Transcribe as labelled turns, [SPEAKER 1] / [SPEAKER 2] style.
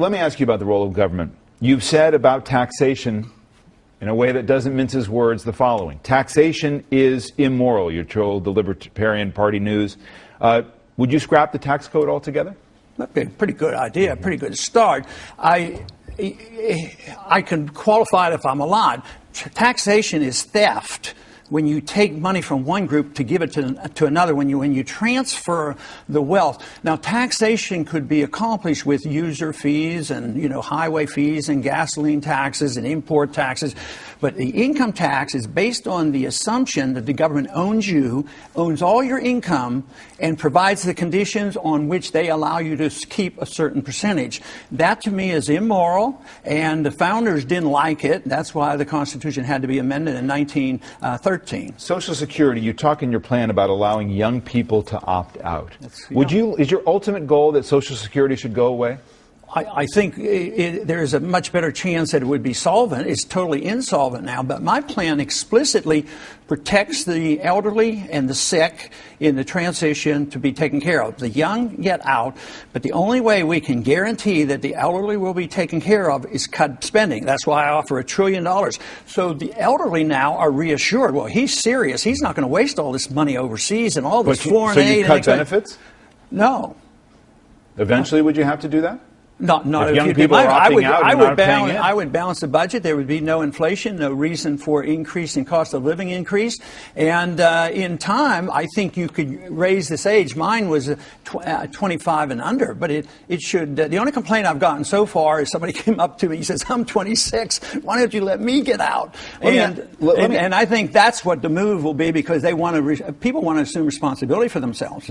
[SPEAKER 1] Let me ask you about the role of government. You've said about taxation in a way that doesn't mince his words the following Taxation is immoral, you told the Libertarian Party News. Uh, would you scrap the tax code altogether?
[SPEAKER 2] That'd be a pretty good idea, pretty good start. I, I can qualify it if I'm allowed. Taxation is theft when you take money from one group to give it to, to another, when you, when you transfer the wealth. Now, taxation could be accomplished with user fees and, you know, highway fees and gasoline taxes and import taxes. But the income tax is based on the assumption that the government owns you, owns all your income, and provides the conditions on which they allow you to keep a certain percentage. That to me is immoral, and the founders didn't like it. That's why the Constitution had to be amended in 1913.
[SPEAKER 1] Uh, Social Security, you talk in your plan about allowing young people to opt out. Would you, is your ultimate goal that Social Security should go away?
[SPEAKER 2] I, I think it, there's a much better chance that it would be solvent. It's totally insolvent now, but my plan explicitly protects the elderly and the sick in the transition to be taken care of. The young get out, but the only way we can guarantee that the elderly will be taken care of is cut spending. That's why I offer a trillion dollars. So the elderly now are reassured. Well, he's serious. He's not going to waste all this money overseas and all this
[SPEAKER 1] but
[SPEAKER 2] foreign
[SPEAKER 1] so
[SPEAKER 2] aid.
[SPEAKER 1] you cut benefits?
[SPEAKER 2] No.
[SPEAKER 1] Eventually, would you have to do that?
[SPEAKER 2] Not, not
[SPEAKER 1] if young
[SPEAKER 2] you
[SPEAKER 1] people are
[SPEAKER 2] I
[SPEAKER 1] opting
[SPEAKER 2] would,
[SPEAKER 1] out,
[SPEAKER 2] I would balance. I would balance the budget. There would be no inflation, no reason for increase in cost of living increase, and uh, in time, I think you could raise this age. Mine was tw- uh, 25 and under, but it it should. Uh, the only complaint I've gotten so far is somebody came up to me. He says, "I'm 26. Why don't you let me get out?"
[SPEAKER 1] Let
[SPEAKER 2] and
[SPEAKER 1] let
[SPEAKER 2] and,
[SPEAKER 1] me-
[SPEAKER 2] and I think that's what the move will be because they want to. Re- people want to assume responsibility for themselves.